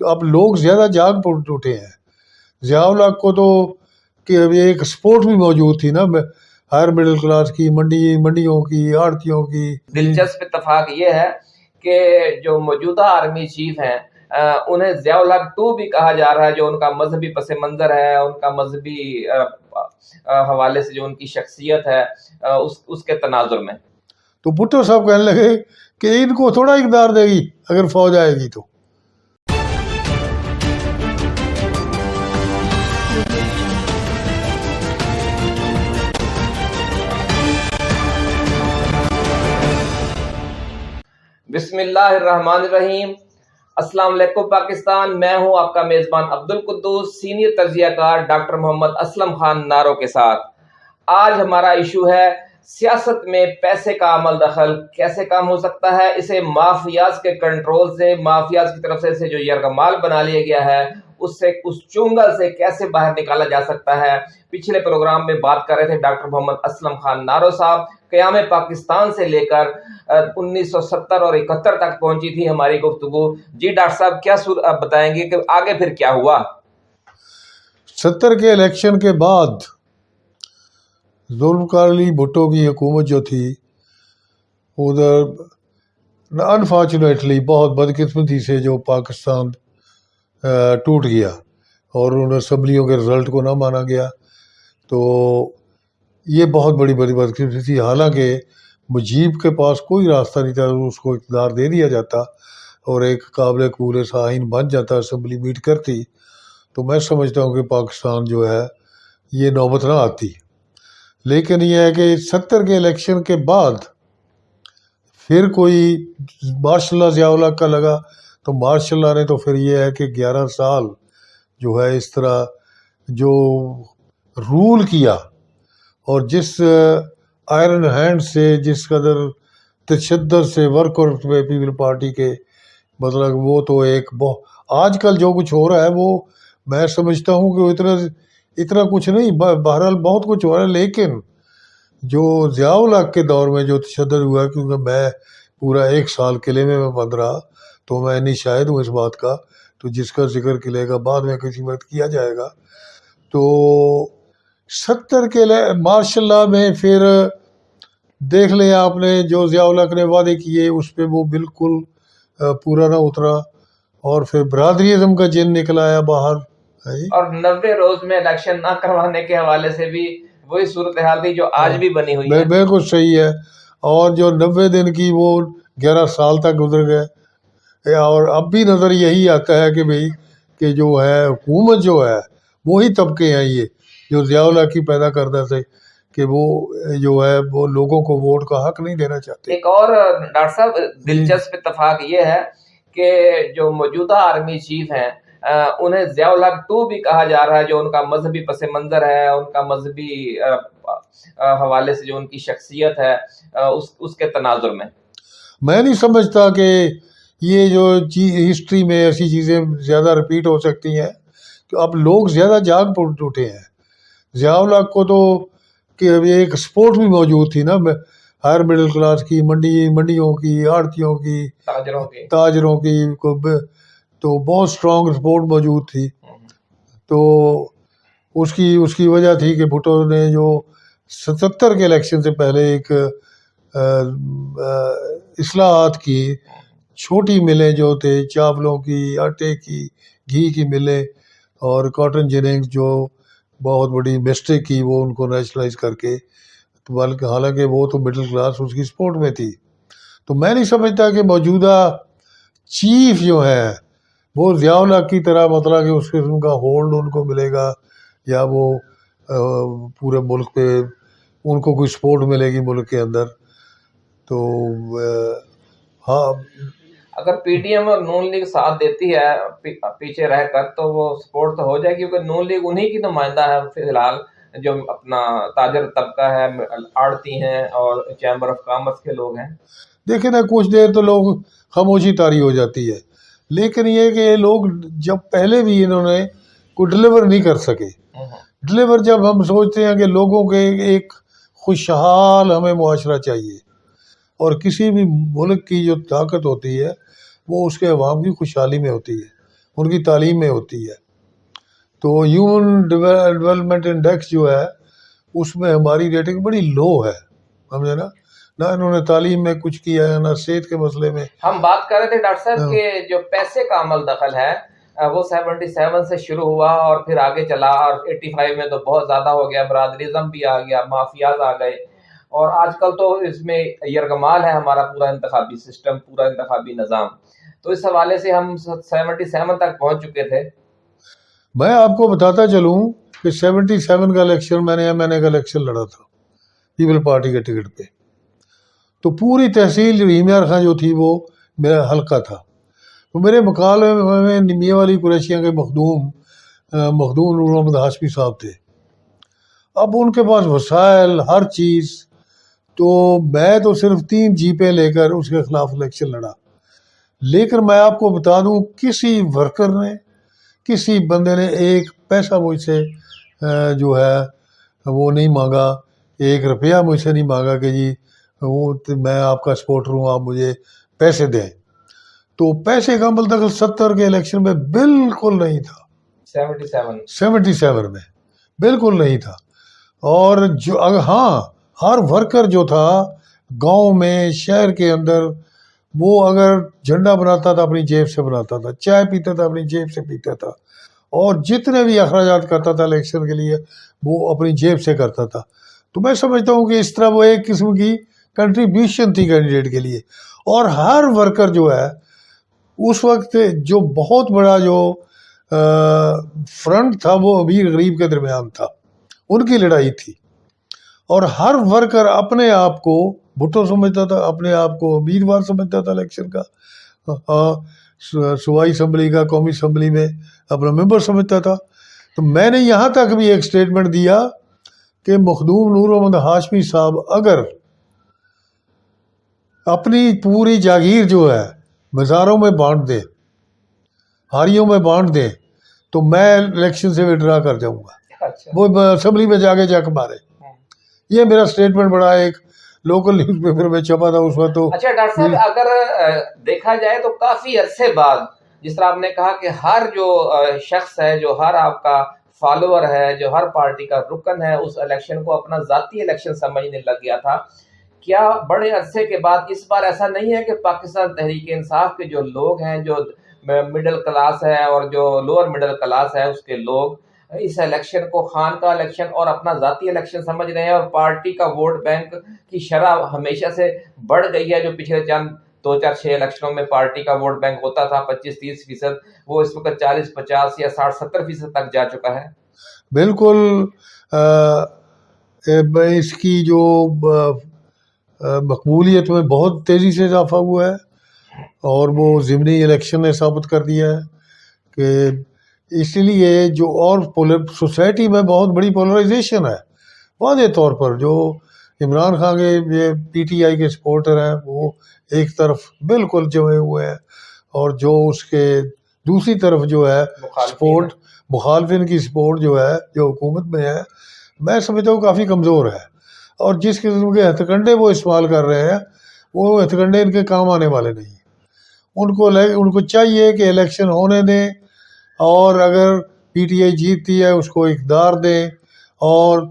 اب لوگ زیادہ جاگ پڑ اٹھے ہیں۔ ضیاء الحق کو تو کہ ایک سپورٹ بھی موجود تھی نا ہائر مڈل کلاس کی منڈی منڈیوں کی آڑتیوں کی۔ دلچسپ اتفاق یہ ہے کہ جو موجودہ آرمی چیف ہیں انہیں ضیاء الحق ٹو بھی کہا جا رہا ہے جو ان کا مذہبی پس منظر ہے ان کا مذہبی حوالے سے جو ان کی شخصیت ہے اس اس کے تناظر میں۔ تو بھٹو صاحب کہنے لگے کہ ان کو تھوڑا اقدار دے گی اگر فوج آئے گی تو۔ بسم اللہ الرحمن الرحیم۔ السلام علیکم پاکستان، میں ہوں آپ کا میزبان عبد القدوس سینئر تجزیہ کار ڈاکٹر محمد اسلم خان نارو کے ساتھ۔ آج ہمارا ایشو ہے سیاست میں پیسے کا عمل دخل کیسے کام ہو سکتا ہے، اسے مافیاز کے کنٹرول سے، مافیاز کی طرف سے، اسے جو یرغمال بنا لیا گیا ہے اس سے اس چنگل سے کیسے باہر نکالا جا سکتا ہے؟ پچھلے پروگرام میں بات کر رہے تھے ڈاکٹر محمد اسلم خان نارو صاحب۔ قیام پاکستان سے لے کر انیس سو ستر اور اکہتر تک پہنچی تھی ہماری گفتگو۔ جی ڈاکٹر صاحب، کیا سور آپ بتائیں گے کہ آگے پھر کیا ہوا؟ ستر کے الیکشن کے بعد ذوالفقار علی بھٹو کی حکومت جو تھی۔ ادھر انفارچونیٹلی بہت بدقسمتی سے جو پاکستان ٹوٹ گیا اور ان اسمبلیوں کے رزلٹ کو نہ مانا گیا۔ تو یہ بہت بڑی بڑی بدقسمتی تھی۔ حالانکہ مجیب کے پاس کوئی راستہ نہیں تھا، اس کو اقتدار دے دیا جاتا اور ایک قابل قبول سا آئین بن جاتا، اسمبلی میٹ کرتی۔ تو میں سمجھتا ہوں کہ پاکستان جو ہے، یہ نوبت نہ آتی۔ لیکن یہ ہے کہ ستر کے الیکشن کے بعد پھر کوئی مارشاء اللہ ضیاء الحق کا لگا۔ تو مارشاء اللہ نے تو پھر یہ ہے کہ گیارہ سال جو ہے اس طرح جو رول کیا اور جس آئرن ہینڈ سے جس قدر تشدد سے ورکر پیپل پارٹی کے مطلب وہ تو ایک بہت آج کل جو کچھ ہو رہا ہے وہ میں سمجھتا ہوں کہ وہ اتنا اتنا کچھ نہیں بہرحال بہت کچھ ہو رہا ہے، لیکن جو ضیاء الحق کے دور میں جو تشدد ہوا کیونکہ میں پورا ایک سال قلعے میں میں بند رہا تو میں نہیں شاہد ہوں اس بات کا تو جس کا ذکر قلعے کا بعد میں کسی وقت کیا جائے گا۔ تو ستر کے ماشاء اللہ میں پھر دیکھ لیں آپ نے جو ضیاء الحق نے وعدے کیے اس پہ وہ بالکل پورا نہ اترا۔ اور پھر برادری ازم کا جن نکل آیا باہر جی۔ اور نوے روز میں الیکشن نہ کروانے کے حوالے سے بھی وہی صورتحال تھی جو آج بھی بنی ہوئی ہے۔ بالکل صحیح ہے۔ اور جو نوے دن کی وہ گیارہ سال تک گزر گئے۔ اور اب بھی نظر یہی آتا ہے کہ بھئی کہ جو ہے حکومت جو ہے وہی طبقے ہیں یہ جو ضیاء الحق کی پیدا کردہ سے کہ وہ جو ہے وہ لوگوں کو ووٹ کا حق نہیں دینا چاہتے۔ ایک اور ڈاکٹر صاحب دلچسپ اتفاق یہ ہے کہ جو موجودہ آرمی چیف ہیں انہیں ضیاء الحق ٹو بھی کہا جا رہا ہے جو ان کا مذہبی پس منظر ہے ان کا مذہبی حوالے سے جو ان کی شخصیت ہے اس اس کے تناظر میں۔ میں نہیں سمجھتا کہ یہ جو ہسٹری میں ایسی چیزیں زیادہ رپیٹ ہو سکتی ہیں کہ اب لوگ زیادہ جاگ اٹھے ہیں۔ ضیاء الحق کو تو کہ ایک سپورٹ بھی موجود تھی نا ہائر مڈل کلاس کی منڈی منڈیوں کی آڑتیوں کی تاجروں کے تاجروں کی تو بہت اسٹرانگ سپورٹ موجود تھی۔ تو اس کی اس کی وجہ تھی کہ بھٹو نے جو ستر کے الیکشن سے پہلے ایک اصلاحات کی چھوٹی ملیں جو تھے، چاولوں کی، آٹے کی، گھی کی ملیں اور کاٹن جیننگز جو بہت بڑی مسٹیک کی وہ ان کو نیشنلائز کر کے، بلکہ حالانکہ وہ تو مڈل کلاس اس کی سپورٹ میں تھی۔ تو میں نہیں سمجھتا کہ موجودہ چیف جو ہے، وہ ضیاء الحق کی طرح مطلب کہ اس قسم کا ہولڈ ان کو ملے گا یا وہ پورے ملک پہ ان کو کوئی سپورٹ ملے گی ملک کے اندر۔ تو ہاں اگر پی ڈی ایم اور نون لیگ ساتھ دیتی ہے پی- پیچھے رہ کر تو وہ سپورٹ تو ہو جائے کیونکہ نون لیگ انہی کی نمائندہ ہے فی الحال جو اپنا تاجر طبقہ ہے آڑتی ہیں اور چیمبر آف کامرس کے لوگ ہیں۔ دیکھیں نا کچھ دیر تو لوگ خاموشی تاری ہو جاتی ہے۔ لیکن یہ کہ یہ لوگ جب پہلے بھی انہوں نے کوئی ڈلیور نہیں کر سکے۔ ڈلیور جب ہم سوچتے ہیں کہ لوگوں کے ایک خوشحال ہمیں معاشرہ چاہیے اور کسی بھی ملک کی جو طاقت ہوتی ہے وہ اس کے عوام کی خوشحالی میں ہوتی ہے ان کی تعلیم میں ہوتی ہے۔ تو ہیومن ڈیولپمنٹ انڈیکس جو ہے اس میں ہماری ریٹنگ بڑی لو ہے سمجھے نا؟ نہ انہوں نے تعلیم میں کچھ کیا ہے نہ صحت کے مسئلے میں۔ ہم بات کر رہے تھے ڈاکٹر صاحب ہاں۔ کہ جو پیسے کا عمل دخل ہے وہ سیونٹی سیون سے شروع ہوا اور پھر آگے چلا اور ایٹی فائیو میں تو بہت زیادہ ہو گیا برادریزم بھی آ گیا مافیاز آ گئے۔ اور آج کل تو اس میں یرغمال ہے ہمارا پورا انتخابی سسٹم، پورا انتخابی نظام۔ تو اس حوالے سے ہم سیونٹی سیون تک پہنچ چکے تھے۔ میں آپ کو بتاتا چلوں کہ سیونٹی سیون کا الیکشن میں نے ایم این اے کا الیکشن لڑا تھا، پیپل پارٹی کے ٹکٹ پہ۔ تو پوری تحصیل ریمیار خان جو تھی وہ میرا حلقہ تھا۔ تو میرے مقابلے میں میاں والی قریشیاں کے مخدوم مخدوم نور محمد ہاشمی صاحب تھے۔ اب ان کے پاس وسائل، ہر چیز تو میں تو صرف تین جیپیں لے کر اس کے خلاف الیکشن لڑا۔ لیکن میں آپ کو بتا دوں کسی ورکر نے کسی بندے نے ایک پیسہ مجھ سے جو ہے وہ نہیں مانگا۔ ایک روپیہ مجھ سے نہیں مانگا کہ جی وہ میں آپ کا سپورٹر ہوں آپ مجھے پیسے دیں۔ تو پیسے کا عمل دخل ستر کے الیکشن میں بالکل نہیں تھا۔ Seventy seven. سیونٹی سیون میں بالکل نہیں تھا۔ اور جو ہاں ہر ورکر جو تھا، گاؤں میں، شہر کے اندر، وہ اگر جھنڈا بناتا تھا، اپنی جیب سے بناتا تھا، چائے پیتا تھا، اپنی جیب سے پیتا تھا، اور جتنے بھی اخراجات کرتا تھا الیکشن کے لیے، وہ اپنی جیب سے کرتا تھا۔ تو میں سمجھتا ہوں کہ اس طرح وہ ایک قسم کی کنٹریبیوشن تھی کینڈیڈیٹ کے لیے۔ اور ہر ورکر جو ہے، اس وقت جو بہت بڑا جو فرنٹ تھا، وہ امیر غریب کے درمیان تھا۔ ان کی لڑائی تھی۔ اور ہر ورکر اپنے آپ کو بھٹو سمجھتا تھا اپنے آپ کو امیدوار سمجھتا تھا الیکشن کا۔ صوبائی اسمبلی کا قومی اسمبلی میں اپنا ممبر سمجھتا تھا۔ تو میں نے یہاں تک بھی ایک اسٹیٹمنٹ دیا کہ مخدوم نور محمد ہاشمی صاحب اگر اپنی پوری جاگیر جو ہے مزاروں میں بانٹ دے ہاریوں میں بانٹ دیں تو میں الیکشن سے وڈرا کر جاؤں گا۔ اچھا۔ وہ اسمبلی میں جا کے جا کے مارے۔ یہ میرا اسٹیٹمنٹ بڑا ایک لوکل نیوز پیپر میں چھپا تھا اس وقت تو اچھا ڈاکٹر صاحب اگر دیکھا جائے تو کافی عرصے بعد جس طرح آپ نے کہا کہ ہر جو شخص ہے جو ہر آپ کا فالوور ہے جو ہر پارٹی کا رکن ہے اس الیکشن کو اپنا ذاتی الیکشن سمجھنے لگ گیا تھا۔ کیا بڑے عرصے کے بعد اس بار ایسا نہیں ہے کہ پاکستان تحریک انصاف کے جو لوگ ہیں جو مڈل کلاس ہے اور جو لوور مڈل کلاس ہے اس کے لوگ اس الیکشن کو خان کا الیکشن اور اپنا ذاتی الیکشن سمجھ رہے ہیں اور پارٹی کا ووٹ بینک کی شرح ہمیشہ سے بڑھ گئی ہے جو پچھلے چند دو چار چھ الیکشنوں میں پارٹی کا ووٹ بینک ہوتا تھا، پچیس تیس فیصد، وہ اس وقت چالیس، پچاس یا ساٹھ، ستر فیصد تک جا چکا ہے۔ بالکل اس کی جو مقبولیت میں بہت تیزی سے اضافہ ہوا ہے اور وہ ضمنی الیکشن نے ثابت کر دیا ہے کہ اس لیے جو اور سوسائٹی میں بہت بڑی پولرائزیشن ہے۔ واضح طور پر جو عمران خان کے یہ پی ٹی آئی کے سپورٹر ہیں وہ ایک طرف بالکل جمے ہوئے ہیں اور جو اس کے دوسری طرف جو ہے سپورٹ مخالفین کی سپورٹ جو ہے جو حکومت میں ہے میں سمجھتا ہوں کافی کمزور ہے۔ اور جس قسم کے ہتھ کنڈے وہ استعمال کر رہے ہیں وہ ہتھ کنڈے ان کے کام آنے والے نہیں۔ ان کو ان کو چاہیے کہ الیکشن ہونے دیں۔ اور اگر پی ٹی آئی جیتتی ہے، اس کو اقدار دیں اور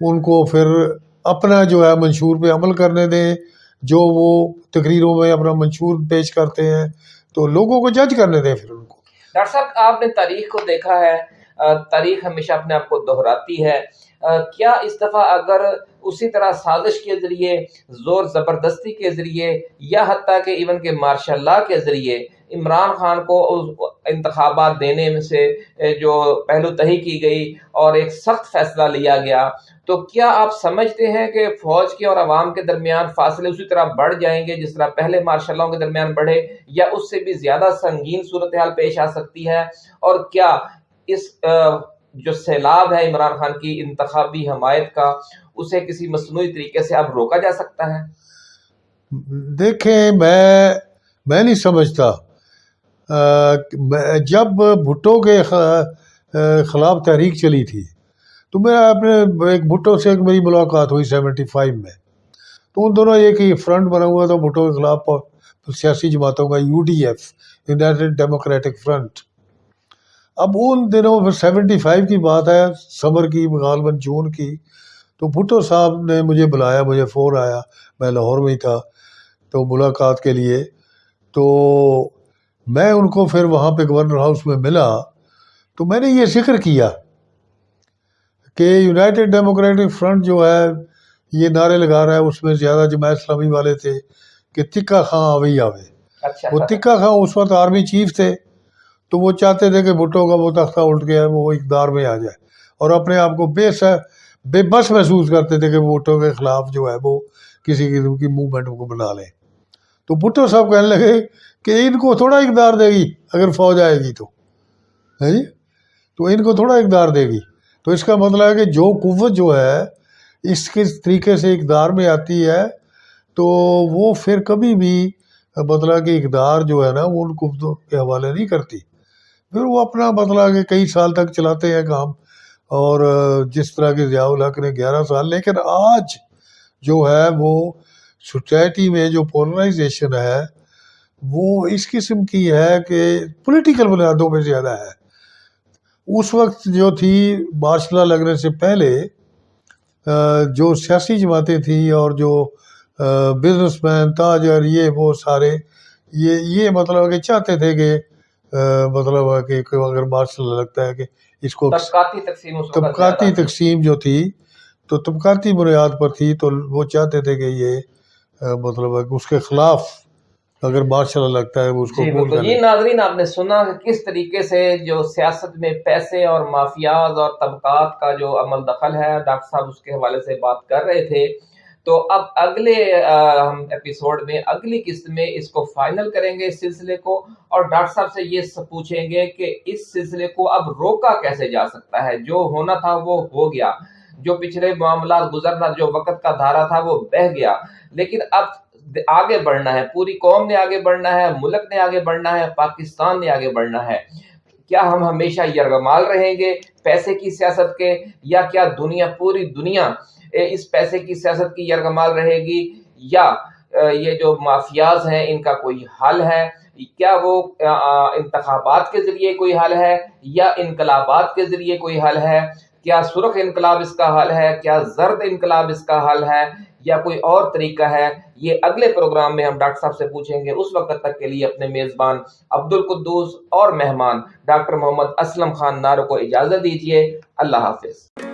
ان کو پھر اپنا جو ہے منشور پہ عمل کرنے دیں جو وہ تقریروں میں اپنا منشور پیش کرتے ہیں، تو لوگوں کو جج کرنے دیں پھر ان کو۔ ڈاکٹر صاحب، آپ نے تاریخ کو دیکھا ہے تاریخ ہمیشہ اپنے آپ کو دہراتی ہے۔ کیا اس دفعہ اگر اسی طرح سازش کے ذریعے، زور زبردستی کے ذریعے، یا حتیٰ کہ ایون کہ مارشاء اللہ کے ذریعے عمران خان کو انتخابات دینے میں سے جو پہلو تہی کی گئی اور ایک سخت فیصلہ لیا گیا۔ تو کیا آپ سمجھتے ہیں کہ فوج کے اور عوام کے درمیان فاصلے اسی طرح بڑھ جائیں گے جس طرح پہلے مارشاء اللہ کے درمیان بڑھے، یا اس سے بھی زیادہ سنگین صورتحال پیش آ سکتی ہے؟ اور کیا اس جو سیلاب ہے عمران خان کی انتخابی حمایت کا، اسے کسی مصنوعی طریقے سے اب روکا جا سکتا ہے؟ دیکھیں، میں میں نہیں سمجھتا۔ جب بھٹو کے خلاف تحریک چلی تھی، تو میرا اپنے ایک بھٹو سے ایک میری ملاقات ہوئی سیونٹی فائیو میں۔ تو ان دونوں ایک ہی فرنٹ بنا ہوا تھا، بھٹو کے خلاف سیاسی جماعتوں کا U D F United Democratic Front اب ان دنوں سیونٹی فائیو کی بات ہے، سمر کی غالباً جون کی۔ تو بھٹو صاحب نے مجھے بلایا، مجھے فون آیا، میں لاہور میں ہی تھا، تو ملاقات کے لیے۔ تو میں ان کو پھر وہاں پہ گورنر ہاؤس میں ملا تو میں نے یہ ذکر کیا کہ یونائٹڈ ڈیموکریٹک فرنٹ جو ہے یہ نعرے لگا رہا ہے اس میں زیادہ جماعت اسلامی والے تھے کہ تکا خاں آوے آوے۔ اچھا وہ تکا خاں اس وقت آرمی چیف تھے تو وہ چاہتے تھے کہ بھٹو کا وہ تختہ الٹ گیا وہ اقدار میں آ جائے۔ اور اپنے آپ کو بے س بے بس محسوس کرتے تھے کہ بھٹو کے خلاف جو ہے وہ کسی قسم کی موومنٹ کو بنا لیں۔ تو بھٹو صاحب کہنے لگے کہ ان کو تھوڑا اقدار دے گی، اگر فوج آئے گی تو۔ ہے جی؟ تو ان کو تھوڑا اقدار دے گی۔ تو اس کا مطلب ہے کہ جو قوت جو ہے، اس کے طریقے سے اقدار میں آتی ہے، تو وہ پھر کبھی بھی مطلب کہ اقدار جو ہے نا، وہ ان قوتوں کے حوالے نہیں کرتی۔ پھر وہ اپنا مطلب کہ کئی سال تک چلاتے ہیں کام۔ اور جس طرح کے ضیاء الحق نے گیارہ سال، لیکن آج جو ہے وہ سوسائٹی میں جو پولرائزیشن ہے وہ اس قسم کی ہے کہ پولیٹیکل بنیادوں پہ زیادہ ہے اس وقت جو تھی مارشلہ لگنے سے پہلے جو سیاسی جماعتیں تھیں اور جو بزنس مین تاجر یہ وہ سارے یہ یہ مطلب کہ چاہتے تھے کہ مطلب کہ اگر مارشل لگتا ہے کہ اس کو طبقاتی تقسیم طبقاتی۔ تقسیم جو تھی تو طبقاتی بنیاد پر تھی تو وہ چاہتے تھے کہ یہ مطلب ہے کہ اس کے خلاف اگر مارشل لگتا ہے وہ اس کو جی قبول بالکل۔ کر یہ لے۔ ناظرین آپ نے سنا کہ کس طریقے سے جو سیاست میں پیسے اور مافیاز اور طبقات کا جو عمل دخل ہے ڈاکٹر صاحب اس کے حوالے سے بات کر رہے تھے۔ تو اب اگلے ہم ایپیسوڈ میں اگلی قسط میں اس کو فائنل کریں گے اس سلسلے کو اور ڈاکٹر صاحب سے یہ پوچھیں گے کہ اس سلسلے کو اب روکا کیسے جا سکتا ہے؟ جو ہونا تھا وہ ہو گیا۔ جو پچھلے معاملات گزرنا، جو وقت کا دھارا تھا، وہ بہ گیا۔ لیکن اب آگے بڑھنا ہے۔ پوری قوم نے آگے بڑھنا ہے، ملک نے آگے بڑھنا ہے، پاکستان نے آگے بڑھنا ہے۔ کیا ہم ہمیشہ یرغمال رہیں گے پیسے کی سیاست کے؟ یا کیا دنیا، پوری دنیا اس پیسے کی سیاست کی یرغمال رہے گی؟ یا یہ جو مافیاز ہیں، ان کا کوئی حل ہے؟ کیا وہ انتخابات کے ذریعے کوئی حل ہے؟ یا انقلابات کے ذریعے کوئی حل ہے؟ کیا سرخ انقلاب اس کا حل ہے؟ کیا زرد انقلاب اس کا حل ہے؟ یا کوئی اور طریقہ ہے؟ یہ اگلے پروگرام میں ہم ڈاکٹر صاحب سے پوچھیں گے۔ اس وقت تک کے لیے اپنے میزبان عبد القدوس اور مہمان ڈاکٹر محمد اسلم خان نارو کو اجازت دیجیے اللہ حافظ۔